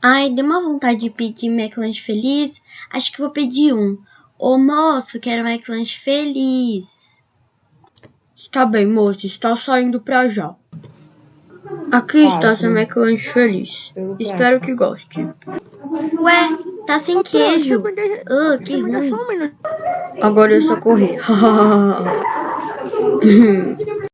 Ai, deu uma vontade de pedir McLanche feliz. Acho que vou pedir um. Ô moço, quero McLanche feliz. Está bem, moço, está saindo pra já. Aqui está seu McLanche feliz. Espero que goste. Ué, tá sem queijo. Ah, que ruim. Agora é só correr.